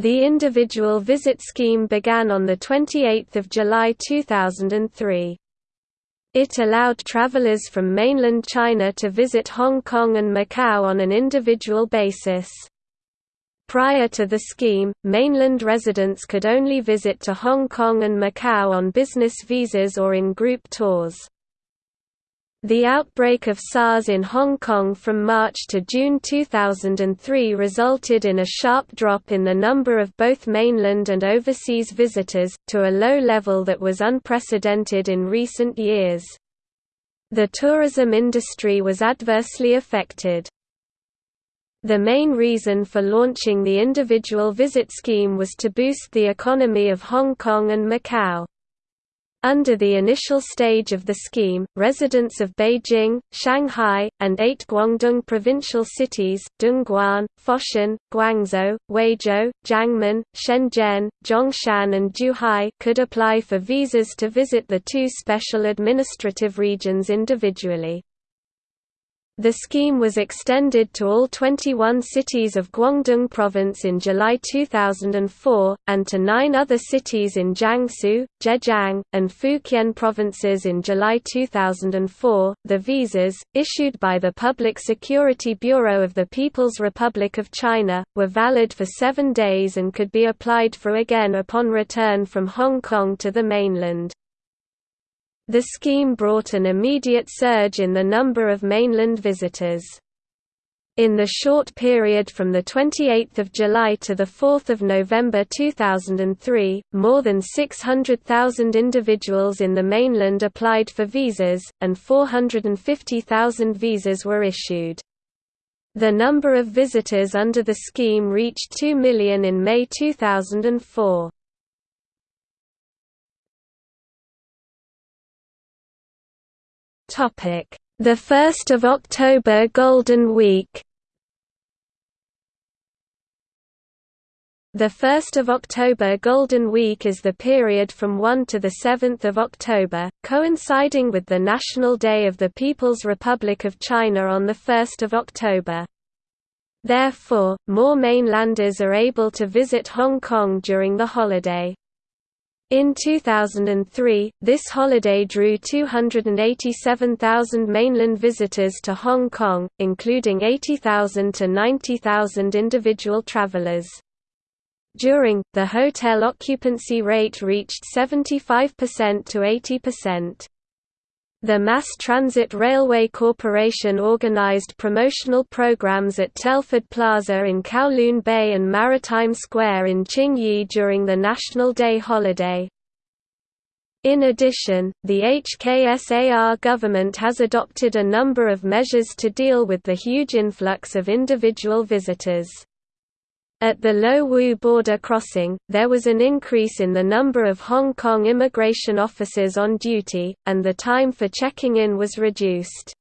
The individual visit scheme began on 28 July 2003. It allowed travelers from mainland China to visit Hong Kong and Macau on an individual basis. Prior to the scheme, mainland residents could only visit to Hong Kong and Macau on business visas or in group tours. The outbreak of SARS in Hong Kong from March to June 2003 resulted in a sharp drop in the number of both mainland and overseas visitors, to a low level that was unprecedented in recent years. The tourism industry was adversely affected. The main reason for launching the individual visit scheme was to boost the economy of Hong Kong and Macau. Under the initial stage of the scheme, residents of Beijing, Shanghai, and eight Guangdong provincial cities Dongguan, Foshan, Guangzhou, Huizhou, Jiangmen, Shenzhen, Zhongshan and Zhuhai could apply for visas to visit the two special administrative regions individually. The scheme was extended to all 21 cities of Guangdong Province in July 2004, and to nine other cities in Jiangsu, Zhejiang, and Fujian provinces in July 2004. The visas, issued by the Public Security Bureau of the People's Republic of China, were valid for seven days and could be applied for again upon return from Hong Kong to the mainland. The scheme brought an immediate surge in the number of mainland visitors. In the short period from 28 July to 4 November 2003, more than 600,000 individuals in the mainland applied for visas, and 450,000 visas were issued. The number of visitors under the scheme reached 2 million in May 2004. Topic: The 1st of October Golden Week. The 1st of October Golden Week is the period from 1 to the 7th of October, coinciding with the National Day of the People's Republic of China on the 1st of October. Therefore, more mainlanders are able to visit Hong Kong during the holiday. In 2003, this holiday drew 287,000 mainland visitors to Hong Kong, including 80,000 to 90,000 individual travelers. During, the hotel occupancy rate reached 75% to 80%. The Mass Transit Railway Corporation organized promotional programs at Telford Plaza in Kowloon Bay and Maritime Square in Tsing Yi during the National Day holiday. In addition, the HKSAR government has adopted a number of measures to deal with the huge influx of individual visitors. At the Lo Wu border crossing, there was an increase in the number of Hong Kong immigration officers on duty, and the time for checking in was reduced.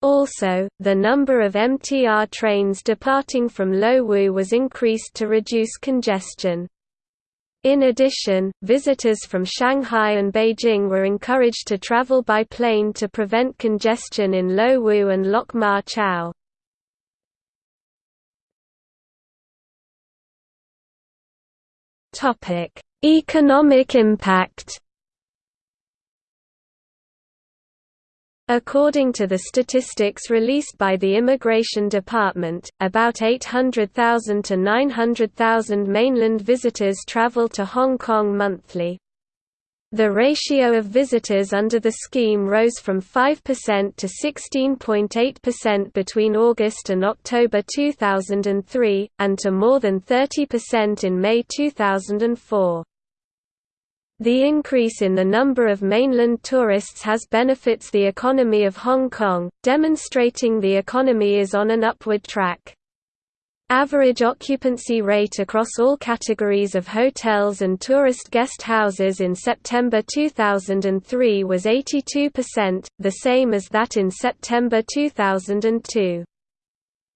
Also, the number of MTR trains departing from Lo Wu was increased to reduce congestion. In addition, visitors from Shanghai and Beijing were encouraged to travel by plane to prevent congestion in Lo Wu and Lok Ma Chau. Topic: Economic impact. According to the statistics released by the Immigration Department, about 800,000 to 900,000 mainland visitors travel to Hong Kong monthly. The ratio of visitors under the scheme rose from 5% to 16.8% between August and October 2003, and to more than 30% in May 2004. The increase in the number of mainland tourists has benefits the economy of Hong Kong, demonstrating the economy is on an upward track. Average occupancy rate across all categories of hotels and tourist guest houses in September 2003 was 82%, the same as that in September 2002.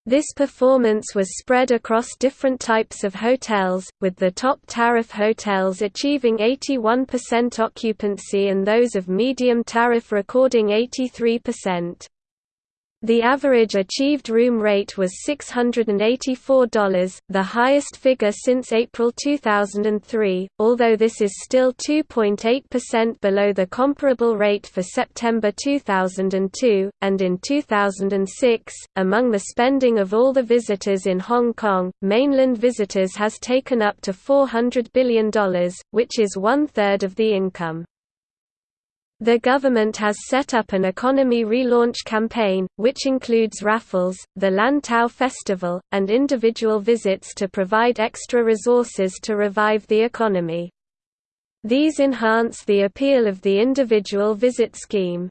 This performance was spread across different types of hotels, with the top tariff hotels achieving 81% occupancy and those of medium tariff recording 83%. The average achieved room rate was $684, the highest figure since April 2003, although this is still 2.8% below the comparable rate for September 2002. And in 2006, among the spending of all the visitors in Hong Kong, mainland visitors has taken up to $400 billion, which is one third of the income. The government has set up an economy relaunch campaign, which includes raffles, the Lantau Festival, and individual visits to provide extra resources to revive the economy. These enhance the appeal of the individual visit scheme.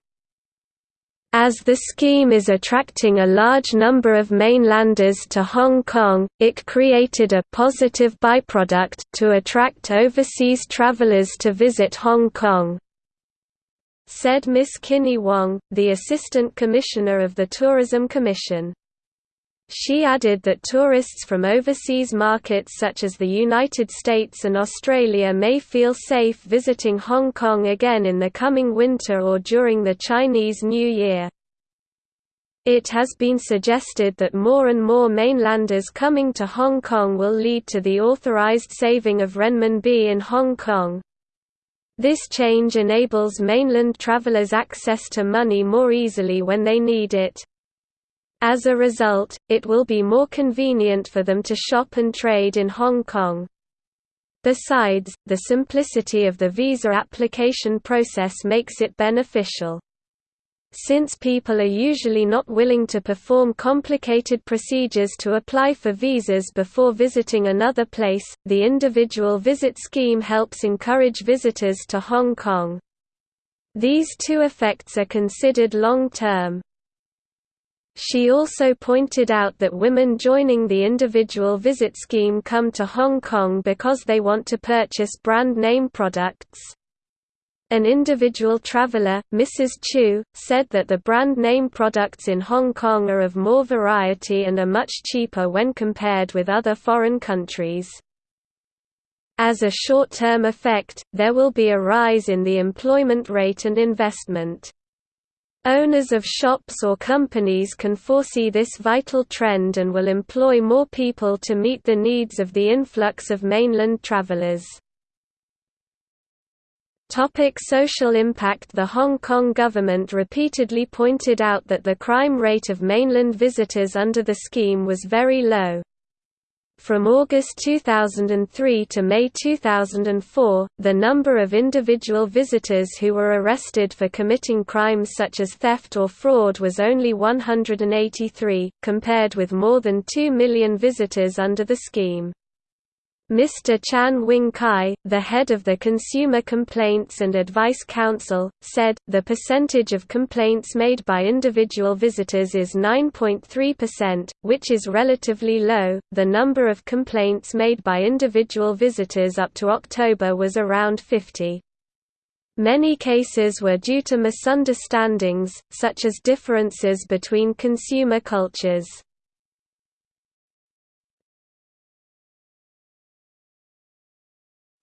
As the scheme is attracting a large number of mainlanders to Hong Kong, it created a positive byproduct to attract overseas travelers to visit Hong Kong said Miss Kinney Wong, the Assistant Commissioner of the Tourism Commission. She added that tourists from overseas markets such as the United States and Australia may feel safe visiting Hong Kong again in the coming winter or during the Chinese New Year. It has been suggested that more and more mainlanders coming to Hong Kong will lead to the authorized saving of renminbi in Hong Kong, this change enables mainland travelers access to money more easily when they need it. As a result, it will be more convenient for them to shop and trade in Hong Kong. Besides, the simplicity of the visa application process makes it beneficial. Since people are usually not willing to perform complicated procedures to apply for visas before visiting another place, the individual visit scheme helps encourage visitors to Hong Kong. These two effects are considered long-term. She also pointed out that women joining the individual visit scheme come to Hong Kong because they want to purchase brand name products. An individual traveler, Mrs. Chu, said that the brand name products in Hong Kong are of more variety and are much cheaper when compared with other foreign countries. As a short-term effect, there will be a rise in the employment rate and investment. Owners of shops or companies can foresee this vital trend and will employ more people to meet the needs of the influx of mainland travelers. Topic social impact The Hong Kong government repeatedly pointed out that the crime rate of mainland visitors under the scheme was very low. From August 2003 to May 2004, the number of individual visitors who were arrested for committing crimes such as theft or fraud was only 183, compared with more than 2 million visitors under the scheme. Mr. Chan Wing Kai, the head of the Consumer Complaints and Advice Council, said, the percentage of complaints made by individual visitors is 9.3%, which is relatively low. The number of complaints made by individual visitors up to October was around 50. Many cases were due to misunderstandings, such as differences between consumer cultures.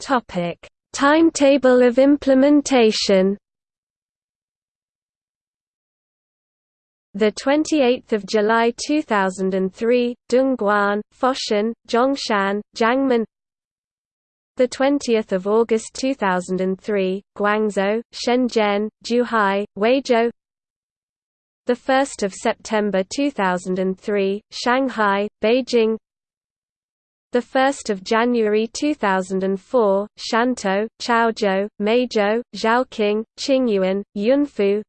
Topic: Timetable of implementation. The 28th of July 2003, Dongguan, Foshan, Zhongshan, Jiangmen. The 20th of August 2003, Guangzhou, Shenzhen, Zhuhai, Huizhou. The 1st of September 2003, Shanghai, Beijing, the 1st of January 2004, Shantou, Chaozhou, Meizhou, Zhaoqing, Qingyuan, Yunfu.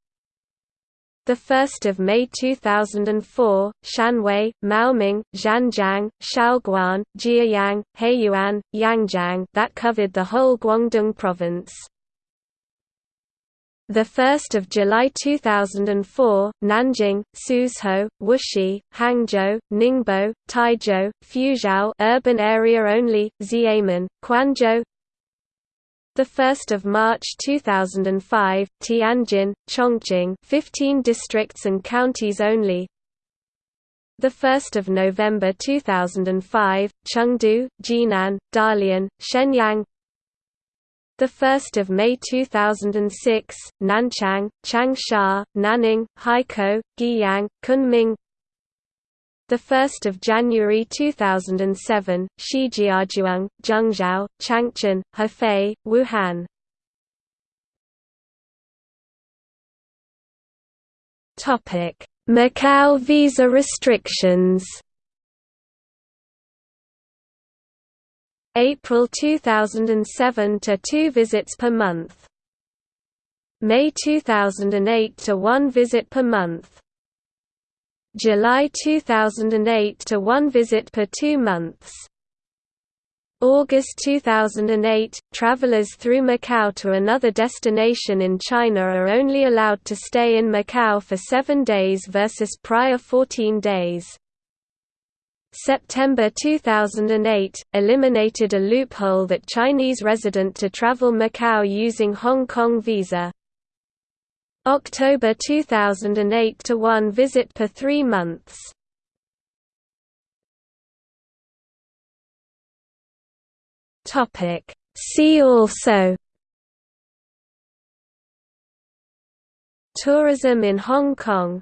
The 1st of May 2004, Shanwei, Maoming, Zhanjiang, Shaoguan, Jieyang, Heyuan, Yangjiang that covered the whole Guangdong province. The 1st of July 2004, Nanjing, Suzhou, Wuxi, Hangzhou, Ningbo, Taizhou, Fuzhou urban area only, Xiamen, Quanzhou. The 1st of March 2005, Tianjin, Chongqing, 15 districts and counties only. The 1st of November 2005, Chengdu, Jinan, Dalian, Shenyang, The 1st of May 2006, Nanchang, Changsha, Nanning, Haikou, Guiyang, Kunming. The 1st of January 2007, Shijiazhuang, Zhengzhou, Changchun, Hefei, Wuhan. Macau visa restrictions. April 2007 to 2 visits per month. May 2008 to 1 visit per month. July 2008 to 1 visit per 2 months. August 2008, travelers through Macau to another destination in China are only allowed to stay in Macau for 7 days versus prior 14 days. September 2008, eliminated a loophole that Chinese resident to travel Macau using Hong Kong visa. October 2008 to 1 visit per 3 months. Topic See also Tourism in Hong Kong